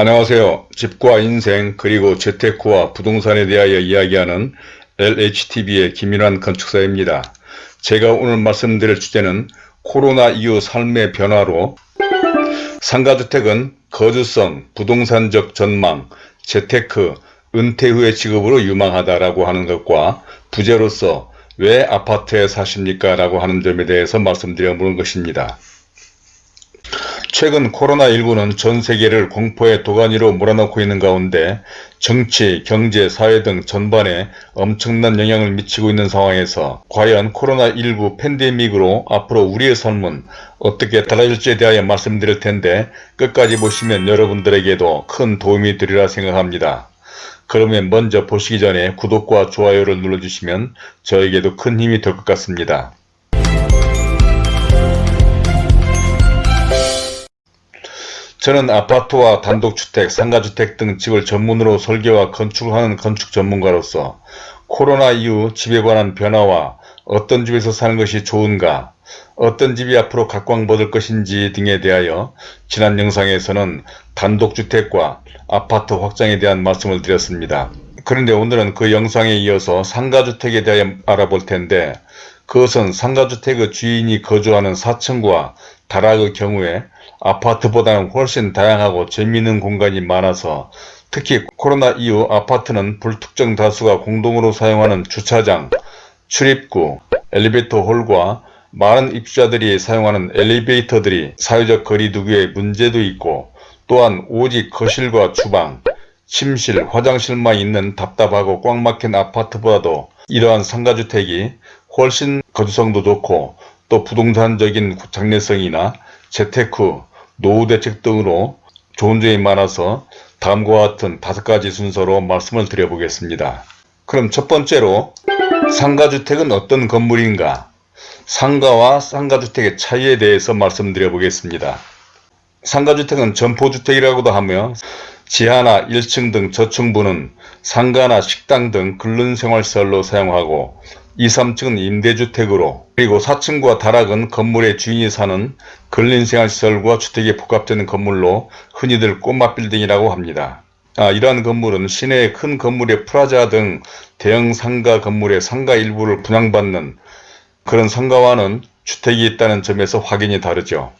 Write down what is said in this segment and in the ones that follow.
안녕하세요. 집과 인생 그리고 재테크와 부동산에 대하여 이야기하는 LHTV의 김인환 건축사입니다. 제가 오늘 말씀드릴 주제는 코로나 이후 삶의 변화로 상가주택은 거주성, 부동산적 전망, 재테크, 은퇴 후의 직업으로 유망하다라고 하는 것과 부재로서 왜 아파트에 사십니까? 라고 하는 점에 대해서 말씀드려 보는 것입니다. 최근 코로나19는 전 세계를 공포의 도가니로 몰아넣고 있는 가운데 정치, 경제, 사회 등 전반에 엄청난 영향을 미치고 있는 상황에서 과연 코로나19 팬데믹으로 앞으로 우리의 삶은 어떻게 달라질지에 대하여 말씀드릴 텐데 끝까지 보시면 여러분들에게도 큰 도움이 되리라 생각합니다. 그러면 먼저 보시기 전에 구독과 좋아요를 눌러주시면 저에게도 큰 힘이 될 것 같습니다. 저는 아파트와 단독주택, 상가주택 등 집을 전문으로 설계와 건축을 하는 건축 전문가로서 코로나 이후 집에 관한 변화와 어떤 집에서 사는 것이 좋은가, 어떤 집이 앞으로 각광받을 것인지 등에 대하여 지난 영상에서는 단독주택과 아파트 확장에 대한 말씀을 드렸습니다. 그런데 오늘은 그 영상에 이어서 상가주택에 대해 알아볼 텐데 그것은 상가주택의 주인이 거주하는 4층과 다락의 경우에 아파트보다는 훨씬 다양하고 재미있는 공간이 많아서 특히 코로나 이후 아파트는 불특정 다수가 공동으로 사용하는 주차장, 출입구, 엘리베이터 홀과 많은 입주자들이 사용하는 엘리베이터들이 사회적 거리 두기에 문제도 있고 또한 오직 거실과 주방, 침실, 화장실만 있는 답답하고 꽉 막힌 아파트보다도 이러한 상가주택이 훨씬 거주성도 좋고 또 부동산적인 장래성이나 재테크, 노후 대책 등으로 좋은 점이 많아서 다음과 같은 다섯 가지 순서로 말씀을 드려보겠습니다. 그럼 첫 번째로 상가주택은 어떤 건물인가? 상가와 상가주택의 차이에 대해서 말씀드려 보겠습니다. 상가주택은 점포주택이라고도 하며 지하나 1층 등 저층부는 상가나 식당 등 근른생활시설로 사용하고 2, 3층은 임대주택으로 그리고 4층과 다락은 건물의 주인이 사는 근린생활시설과 주택이 복합되는 건물로 흔히들 꼬마빌딩이라고 합니다. 아, 이러한 건물은 시내의 큰 건물의 프라자 등 대형 상가 건물의 상가 일부를 분양받는 그런 상가와는 주택이 있다는 점에서 확인이 다르죠.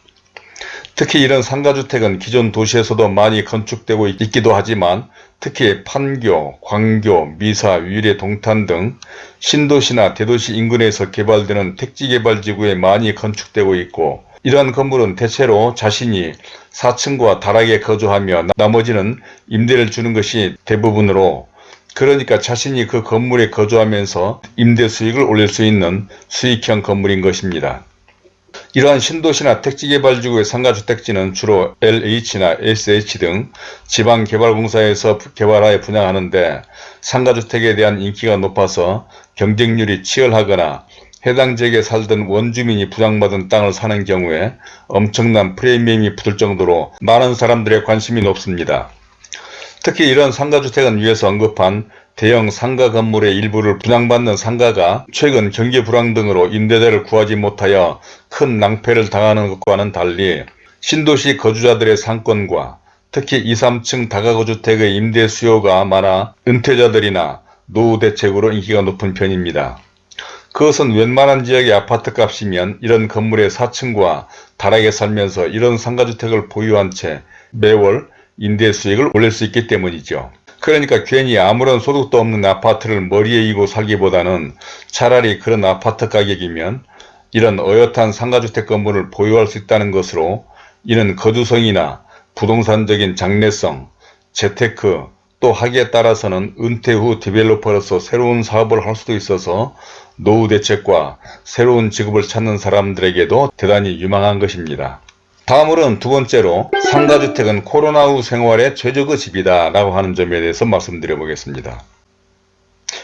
특히 이런 상가주택은 기존 도시에서도 많이 건축되고 있기도 하지만 특히 판교, 광교, 미사, 위례, 동탄 등 신도시나 대도시 인근에서 개발되는 택지개발지구에 많이 건축되고 있고 이러한 건물은 대체로 자신이 4층과 다락에 거주하며 나머지는 임대를 주는 것이 대부분으로 그러니까 자신이 그 건물에 거주하면서 임대 수익을 올릴 수 있는 수익형 건물인 것입니다. 이러한 신도시나 택지개발지구의 상가주택지는 주로 LH나 SH 등 지방개발공사에서 개발하여 분양하는데 상가주택에 대한 인기가 높아서 경쟁률이 치열하거나 해당 지역에 살던 원주민이 부양받은 땅을 사는 경우에 엄청난 프리미엄이 붙을 정도로 많은 사람들의 관심이 높습니다. 특히 이런 상가주택은 위에서 언급한 대형 상가 건물의 일부를 분양받는 상가가 최근 경기 불황 등으로 임대대를 구하지 못하여 큰 낭패를 당하는 것과는 달리 신도시 거주자들의 상권과 특히 2, 3층 다가구주택의 임대 수요가 많아 은퇴자들이나 노후 대책으로 인기가 높은 편입니다. 그것은 웬만한 지역의 아파트 값이면 이런 건물의 4층과 다락에 살면서 이런 상가주택을 보유한 채 매월 임대 수익을 올릴 수 있기 때문이죠. 그러니까 괜히 아무런 소득도 없는 아파트를 머리에 이고 살기보다는 차라리 그런 아파트 가격이면 이런 어엿한 상가주택 건물을 보유할 수 있다는 것으로 이는 거주성이나 부동산적인 장래성, 재테크, 또 하기에 따라서는 은퇴 후 디벨로퍼로서 새로운 사업을 할 수도 있어서 노후 대책과 새로운 직업을 찾는 사람들에게도 대단히 유망한 것입니다. 다음으로는 두 번째로 상가주택은 코로나 후 생활의 최적의 집이다 라고 하는 점에 대해서 말씀드려 보겠습니다.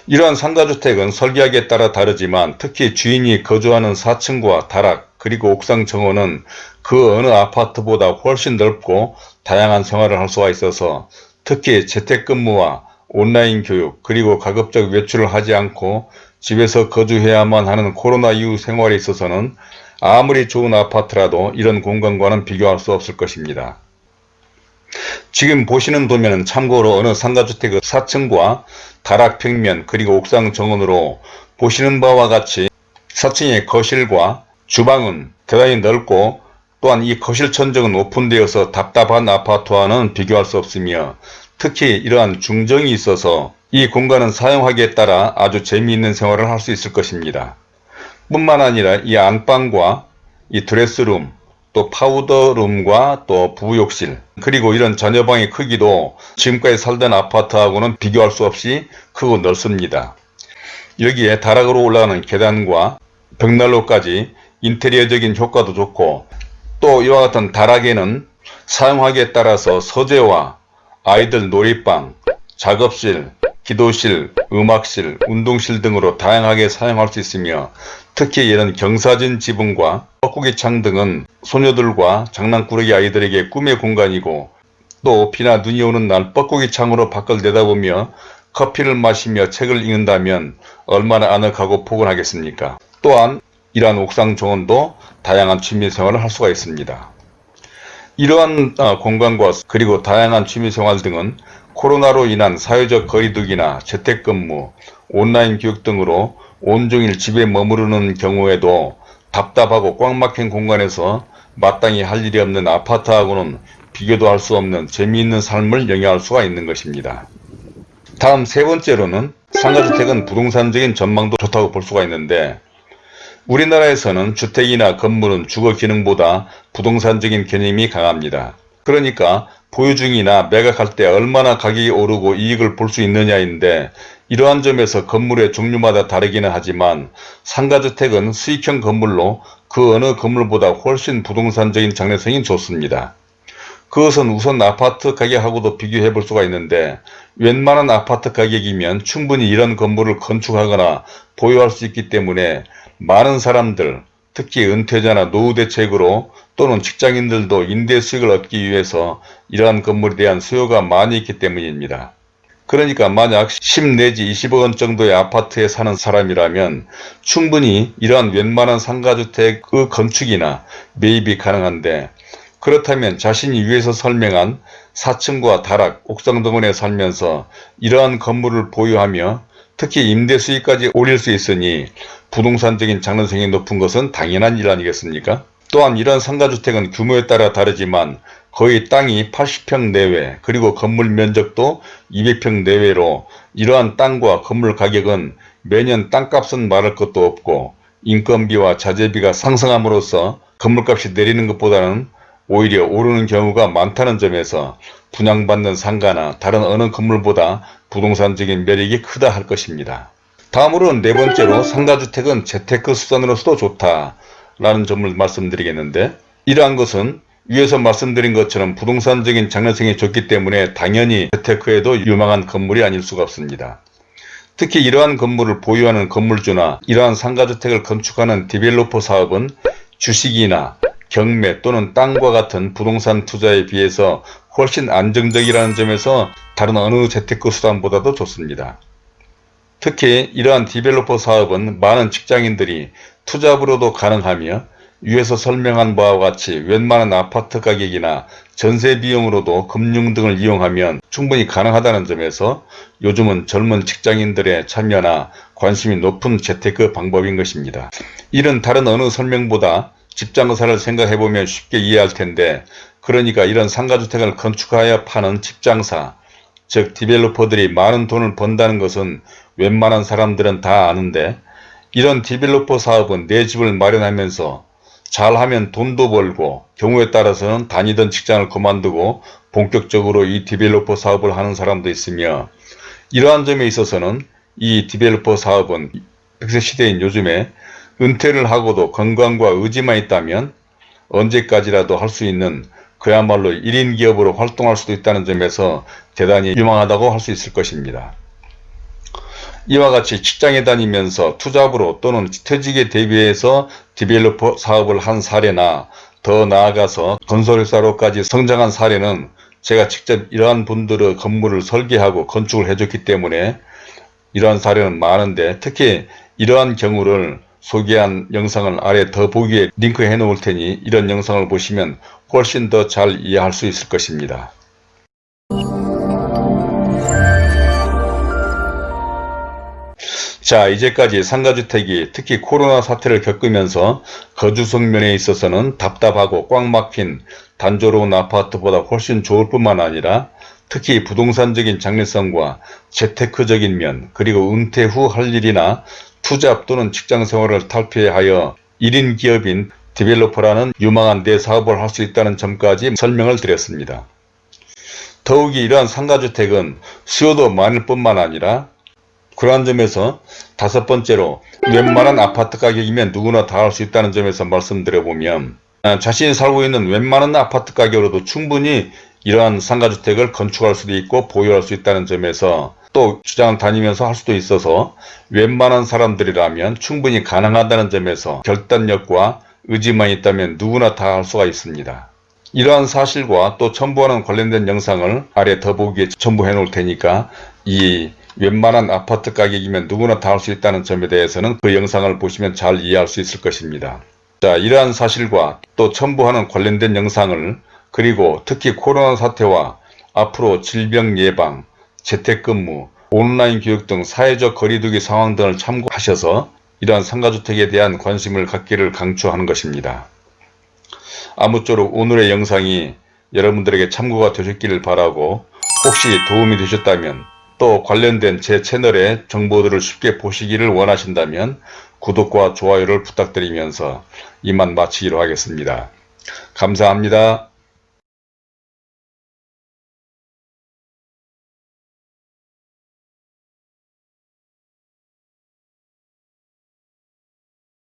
이러한 상가주택은 설계하기에 따라 다르지만 특히 주인이 거주하는 4층과 다락 그리고 옥상 정원은 그 어느 아파트보다 훨씬 넓고 다양한 생활을 할 수가 있어서 특히 재택근무와 온라인 교육 그리고 가급적 외출을 하지 않고 집에서 거주해야만 하는 코로나 이후 생활에 있어서는 아무리 좋은 아파트라도 이런 공간과는 비교할 수 없을 것입니다. 지금 보시는 도면은 참고로 어느 상가주택의 4층과 다락평면 그리고 옥상 정원으로 보시는 바와 같이 4층의 거실과 주방은 대단히 넓고 또한 이 거실 천정은 오픈되어서 답답한 아파트와는 비교할 수 없으며 특히 이러한 중정이 있어서 이 공간은 사용하기에 따라 아주 재미있는 생활을 할 수 있을 것입니다. 뿐만 아니라 이 안방과 이 드레스룸 또 파우더룸과 또 부욕실 그리고 이런 자녀방의 크기도 지금까지 살던 아파트하고는 비교할 수 없이 크고 넓습니다. 여기에 다락으로 올라가는 계단과 벽난로까지 인테리어적인 효과도 좋고 또 이와 같은 다락에는 사용하기에 따라서 서재와 아이들 놀이방, 작업실, 기도실, 음악실, 운동실 등으로 다양하게 사용할 수 있으며 특히 이런 경사진 지붕과 뻐꾸기 창 등은 소녀들과 장난꾸러기 아이들에게 꿈의 공간이고 또 비나 눈이 오는 날 뻐꾸기 창으로 밖을 내다보며 커피를 마시며 책을 읽는다면 얼마나 아늑하고 포근하겠습니까. 또한 이러한 옥상 정원도 다양한 취미생활을 할 수가 있습니다. 이러한 어, 공간과 그리고 다양한 취미생활 등은 코로나로 인한 사회적 거리두기나 재택근무, 온라인 교육 등으로 온종일 집에 머무르는 경우에도 답답하고 꽉 막힌 공간에서 마땅히 할 일이 없는 아파트하고는 비교도 할 수 없는 재미있는 삶을 영위할 수가 있는 것입니다. 다음 세 번째로는 상가주택은 부동산적인 전망도 좋다고 볼 수가 있는데 우리나라에서는 주택이나 건물은 주거 기능보다 부동산적인 개념이 강합니다. 그러니까 보유 중이나 매각할 때 얼마나 가격이 오르고 이익을 볼 수 있느냐인데 이러한 점에서 건물의 종류마다 다르기는 하지만 상가주택은 수익형 건물로 그 어느 건물보다 훨씬 부동산적인 장래성이 좋습니다. 그것은 우선 아파트 가격하고도 비교해 볼 수가 있는데 웬만한 아파트 가격이면 충분히 이런 건물을 건축하거나 보유할 수 있기 때문에 많은 사람들 특히 은퇴자나 노후 대책으로 또는 직장인들도 임대 수익을 얻기 위해서 이러한 건물에 대한 수요가 많이 있기 때문입니다. 그러니까 만약 10 내지 20억 원 정도의 아파트에 사는 사람이라면 충분히 이러한 웬만한 상가주택의 건축이나 매입이 가능한데 그렇다면 자신이 위에서 설명한 4층과 다락, 옥상 등원에 살면서 이러한 건물을 보유하며 특히 임대 수익까지 올릴 수 있으니 부동산적인 장래성이 높은 것은 당연한 일 아니겠습니까? 또한 이런 상가주택은 규모에 따라 다르지만 거의 땅이 80평 내외 그리고 건물 면적도 200평 내외로 이러한 땅과 건물 가격은 매년 땅값은 말할 것도 없고 인건비와 자재비가 상승함으로써 건물값이 내리는 것보다는 오히려 오르는 경우가 많다는 점에서 분양받는 상가나 다른 어느 건물보다 부동산적인 매력이 크다 할 것입니다. 다음으로는 네 번째로 상가주택은 재테크 수단으로서도 좋다 라는 점을 말씀드리겠는데 이러한 것은 위에서 말씀드린 것처럼 부동산적인 장래성이 좋기 때문에 당연히 재테크에도 유망한 건물이 아닐 수가 없습니다. 특히 이러한 건물을 보유하는 건물주나 이러한 상가주택을 건축하는 디벨로퍼 사업은 주식이나 경매 또는 땅과 같은 부동산 투자에 비해서 훨씬 안정적이라는 점에서 다른 어느 재테크 수단보다도 좋습니다. 특히 이러한 developer 사업은 많은 직장인들이 투잡으로도 가능하며 위에서 설명한 바와 같이 웬만한 아파트 가격이나 전세 비용으로도 금융 등을 이용하면 충분히 가능하다는 점에서 요즘은 젊은 직장인들의 참여나 관심이 높은 재테크 방법인 것입니다. 이런 다른 어느 설명보다 집장사를 생각해보면 쉽게 이해할 텐데 그러니까 이런 상가주택을 건축하여 파는 집장사 즉 developer들이 많은 돈을 번다는 것은 웬만한 사람들은 다 아는데 이런 developer 사업은 내 집을 마련하면서 잘하면 돈도 벌고 경우에 따라서는 다니던 직장을 그만두고 본격적으로 이 developer 사업을 하는 사람도 있으며 이러한 점에 있어서는 이 developer 사업은 100세 시대인 요즘에 은퇴를 하고도 건강과 의지만 있다면 언제까지라도 할 수 있는 그야말로 1인 기업으로 활동할 수도 있다는 점에서 대단히 유망하다고 할 수 있을 것입니다. 이와 같이 직장에 다니면서 투잡으로 또는 퇴직에 대비해서 디벨로퍼 사업을 한 사례나 더 나아가서 건설회사로까지 성장한 사례는 제가 직접 이러한 분들의 건물을 설계하고 건축을 해줬기 때문에 이러한 사례는 많은데 특히 이러한 경우를 소개한 영상을 아래 더 보기에 링크해 놓을 테니 이런 영상을 보시면 훨씬 더 잘 이해할 수 있을 것입니다. 자 이제까지 상가주택이 특히 코로나 사태를 겪으면서 거주 성 면에 있어서는 답답하고 꽉 막힌 단조로운 아파트보다 훨씬 좋을 뿐만 아니라 특히 부동산적인 장래성과 재테크적인 면 그리고 은퇴 후 할 일이나 투잡 또는 직장생활을 탈피하여 1인 기업인 디벨로퍼라는 유망한 내 사업을 할 수 있다는 점까지 설명을 드렸습니다. 더욱이 이러한 상가주택은 수요도 많을 뿐만 아니라 그러한 점에서 다섯 번째로 웬만한 아파트 가격이면 누구나 다 할 수 있다는 점에서 말씀드려보면 아, 자신이 살고 있는 웬만한 아파트 가격으로도 충분히 이러한 상가주택을 건축할 수도 있고 보유할 수 있다는 점에서 또 주장을 다니면서 할 수도 있어서 웬만한 사람들이라면 충분히 가능하다는 점에서 결단력과 의지만 있다면 누구나 다 할 수가 있습니다. 이러한 사실과 또 첨부하는 관련된 영상을 아래 더보기에 첨부해 놓을 테니까 이 웬만한 아파트 가격이면 누구나 다 할 수 있다는 점에 대해서는 그 영상을 보시면 잘 이해할 수 있을 것입니다. 자, 이러한 사실과 또 첨부하는 관련된 영상을 그리고 특히 코로나 사태와 앞으로 질병 예방, 재택근무, 온라인 교육 등 사회적 거리두기 상황 등을 참고하셔서 이러한 상가주택에 대한 관심을 갖기를 강추하는 것입니다. 아무쪼록 오늘의 영상이 여러분들에게 참고가 되셨기를 바라고 혹시 도움이 되셨다면 또 관련된 제 채널의 정보들을 쉽게 보시기를 원하신다면 구독과 좋아요를 부탁드리면서 이만 마치기로 하겠습니다. 감사합니다.